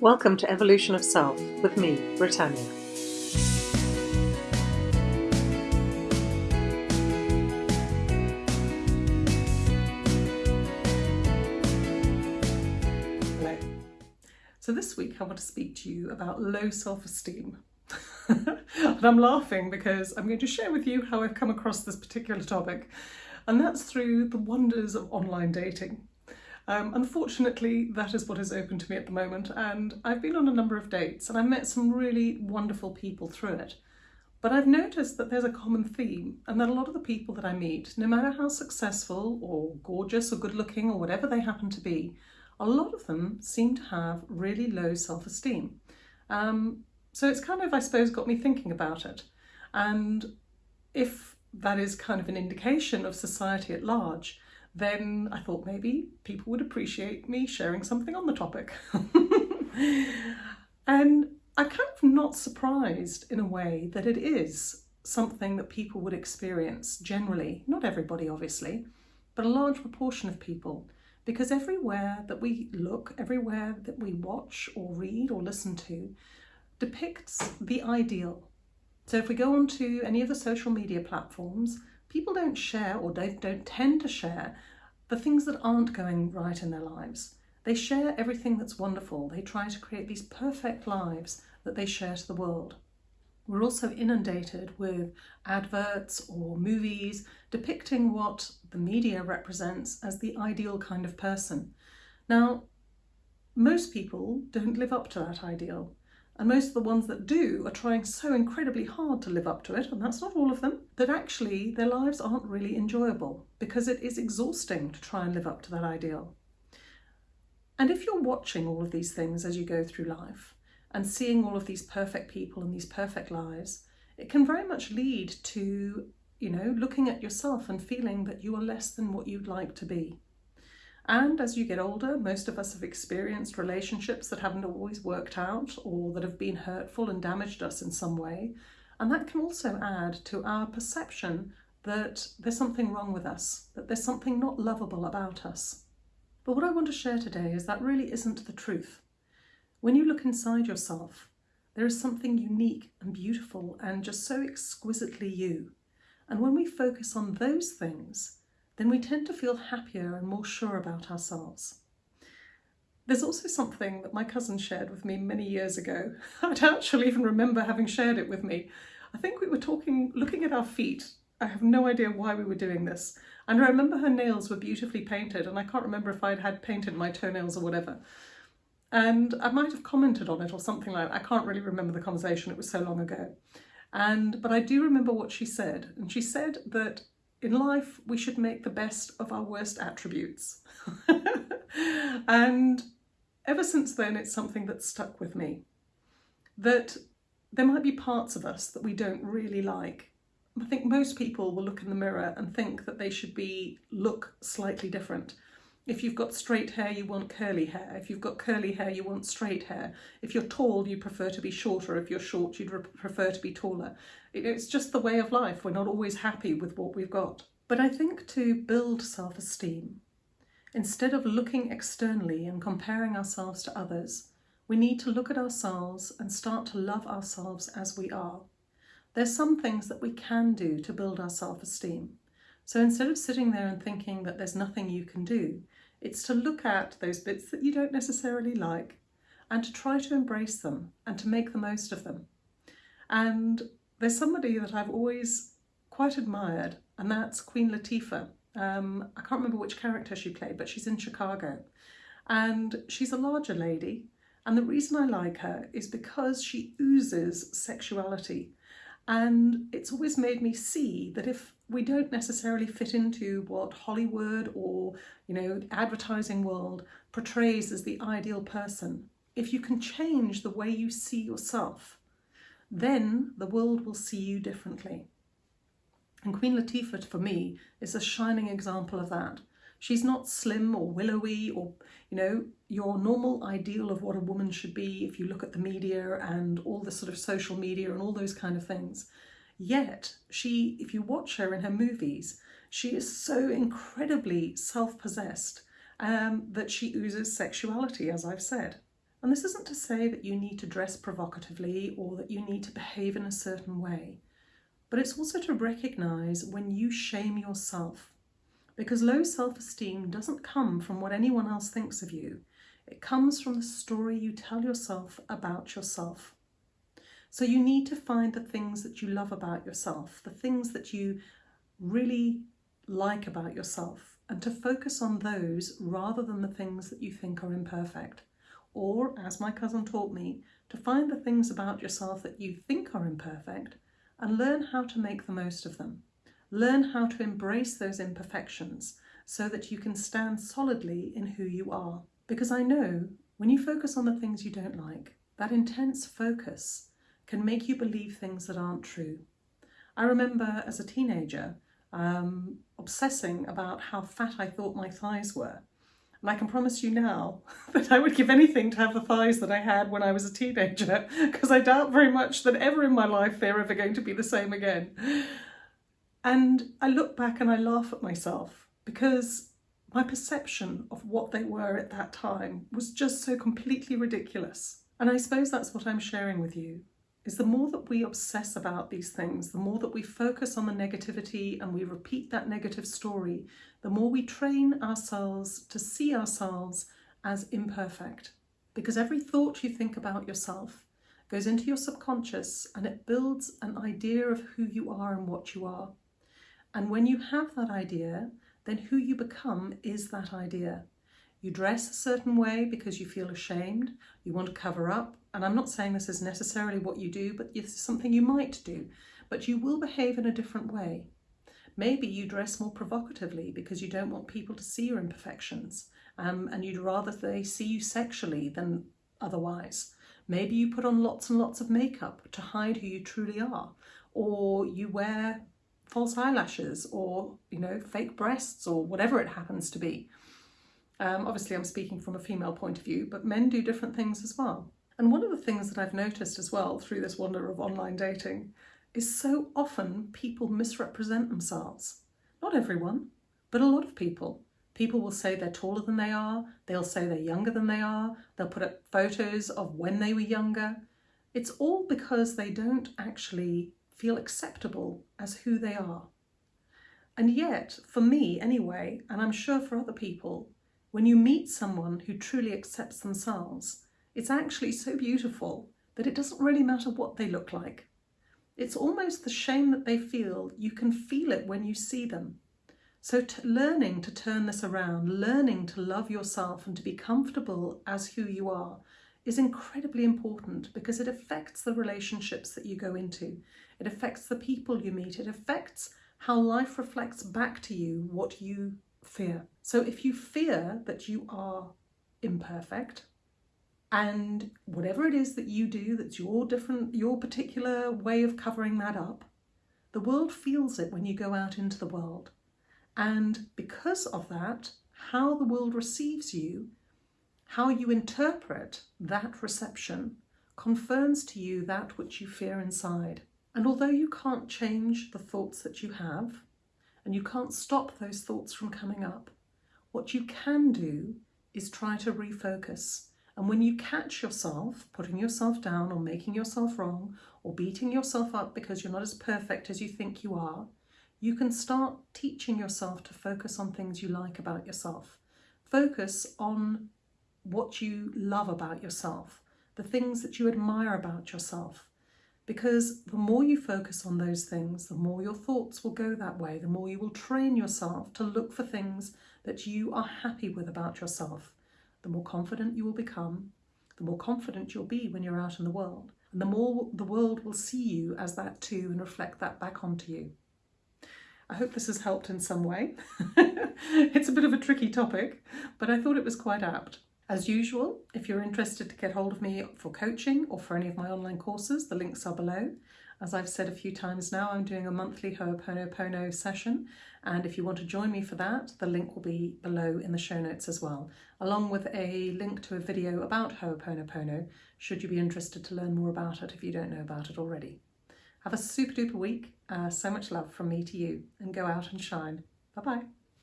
Welcome to Evolution of Self with me, Britannia. Hello. So this week I want to speak to you about low self-esteem. and I'm laughing because I'm going to share with you how I've come across this particular topic and that's through the wonders of online dating. Um, unfortunately, that is what is open to me at the moment, and I've been on a number of dates and I've met some really wonderful people through it. But I've noticed that there's a common theme, and that a lot of the people that I meet, no matter how successful or gorgeous or good looking or whatever they happen to be, a lot of them seem to have really low self esteem. Um, so it's kind of, I suppose, got me thinking about it. And if that is kind of an indication of society at large, then I thought maybe people would appreciate me sharing something on the topic. and I'm kind of not surprised in a way that it is something that people would experience generally, not everybody obviously, but a large proportion of people. Because everywhere that we look, everywhere that we watch or read or listen to, depicts the ideal. So if we go onto any of the social media platforms, people don't share or don't, don't tend to share the things that aren't going right in their lives. They share everything that's wonderful. They try to create these perfect lives that they share to the world. We're also inundated with adverts or movies depicting what the media represents as the ideal kind of person. Now, most people don't live up to that ideal. And most of the ones that do are trying so incredibly hard to live up to it, and that's not all of them, that actually their lives aren't really enjoyable because it is exhausting to try and live up to that ideal. And if you're watching all of these things as you go through life and seeing all of these perfect people and these perfect lives, it can very much lead to, you know, looking at yourself and feeling that you are less than what you'd like to be. And as you get older, most of us have experienced relationships that haven't always worked out or that have been hurtful and damaged us in some way. And that can also add to our perception that there's something wrong with us, that there's something not lovable about us. But what I want to share today is that really isn't the truth. When you look inside yourself, there is something unique and beautiful and just so exquisitely you. And when we focus on those things, then we tend to feel happier and more sure about ourselves. There's also something that my cousin shared with me many years ago. I don't actually even remember having shared it with me. I think we were talking, looking at our feet. I have no idea why we were doing this. And I remember her nails were beautifully painted and I can't remember if I'd had painted my toenails or whatever. And I might have commented on it or something like that. I can't really remember the conversation, it was so long ago. And But I do remember what she said. And she said that in life, we should make the best of our worst attributes. and ever since then, it's something that's stuck with me. That there might be parts of us that we don't really like. I think most people will look in the mirror and think that they should be look slightly different. If you've got straight hair, you want curly hair. If you've got curly hair, you want straight hair. If you're tall, you prefer to be shorter. If you're short, you'd prefer to be taller. It's just the way of life. We're not always happy with what we've got. But I think to build self-esteem, instead of looking externally and comparing ourselves to others, we need to look at ourselves and start to love ourselves as we are. There's some things that we can do to build our self-esteem. So instead of sitting there and thinking that there's nothing you can do, it's to look at those bits that you don't necessarily like and to try to embrace them and to make the most of them. And there's somebody that I've always quite admired and that's Queen Latifah. Um, I can't remember which character she played, but she's in Chicago. And she's a larger lady. And the reason I like her is because she oozes sexuality. And it's always made me see that if we don't necessarily fit into what Hollywood or, you know, advertising world portrays as the ideal person, if you can change the way you see yourself, then the world will see you differently. And Queen Latifah, for me, is a shining example of that. She's not slim or willowy or, you know, your normal ideal of what a woman should be if you look at the media and all the sort of social media and all those kind of things. Yet, she, if you watch her in her movies, she is so incredibly self-possessed um, that she oozes sexuality, as I've said. And this isn't to say that you need to dress provocatively or that you need to behave in a certain way, but it's also to recognise when you shame yourself. Because low self esteem doesn't come from what anyone else thinks of you, it comes from the story you tell yourself about yourself. So you need to find the things that you love about yourself, the things that you really like about yourself, and to focus on those rather than the things that you think are imperfect. Or, as my cousin taught me, to find the things about yourself that you think are imperfect and learn how to make the most of them. Learn how to embrace those imperfections so that you can stand solidly in who you are. Because I know when you focus on the things you don't like, that intense focus can make you believe things that aren't true. I remember as a teenager um, obsessing about how fat I thought my thighs were. And I can promise you now that I would give anything to have the thighs that I had when I was a teenager, because I doubt very much that ever in my life they're ever going to be the same again. And I look back and I laugh at myself because my perception of what they were at that time was just so completely ridiculous. And I suppose that's what I'm sharing with you, is the more that we obsess about these things, the more that we focus on the negativity and we repeat that negative story, the more we train ourselves to see ourselves as imperfect. Because every thought you think about yourself goes into your subconscious and it builds an idea of who you are and what you are. And when you have that idea, then who you become is that idea. You dress a certain way because you feel ashamed, you want to cover up, and I'm not saying this is necessarily what you do, but it's something you might do, but you will behave in a different way. Maybe you dress more provocatively because you don't want people to see your imperfections um, and you'd rather they see you sexually than otherwise. Maybe you put on lots and lots of makeup to hide who you truly are, or you wear false eyelashes or, you know, fake breasts or whatever it happens to be. Um, obviously, I'm speaking from a female point of view, but men do different things as well. And one of the things that I've noticed as well through this wonder of online dating is so often people misrepresent themselves. Not everyone, but a lot of people. People will say they're taller than they are, they'll say they're younger than they are, they'll put up photos of when they were younger. It's all because they don't actually feel acceptable as who they are. And yet, for me anyway, and I'm sure for other people, when you meet someone who truly accepts themselves, it's actually so beautiful that it doesn't really matter what they look like. It's almost the shame that they feel, you can feel it when you see them. So learning to turn this around, learning to love yourself and to be comfortable as who you are is incredibly important because it affects the relationships that you go into. It affects the people you meet. It affects how life reflects back to you what you fear. So if you fear that you are imperfect and whatever it is that you do that's your different your particular way of covering that up, the world feels it when you go out into the world. And because of that, how the world receives you, how you interpret that reception confirms to you that which you fear inside. And although you can't change the thoughts that you have, and you can't stop those thoughts from coming up, what you can do is try to refocus. And when you catch yourself putting yourself down or making yourself wrong or beating yourself up because you're not as perfect as you think you are, you can start teaching yourself to focus on things you like about yourself. Focus on what you love about yourself, the things that you admire about yourself, because the more you focus on those things, the more your thoughts will go that way, the more you will train yourself to look for things that you are happy with about yourself. The more confident you will become, the more confident you'll be when you're out in the world, and the more the world will see you as that too and reflect that back onto you. I hope this has helped in some way. it's a bit of a tricky topic, but I thought it was quite apt. As usual, if you're interested to get hold of me for coaching or for any of my online courses, the links are below. As I've said a few times now, I'm doing a monthly Ho'oponopono session, and if you want to join me for that, the link will be below in the show notes as well, along with a link to a video about Ho'oponopono, should you be interested to learn more about it if you don't know about it already. Have a super duper week, uh, so much love from me to you, and go out and shine. Bye bye.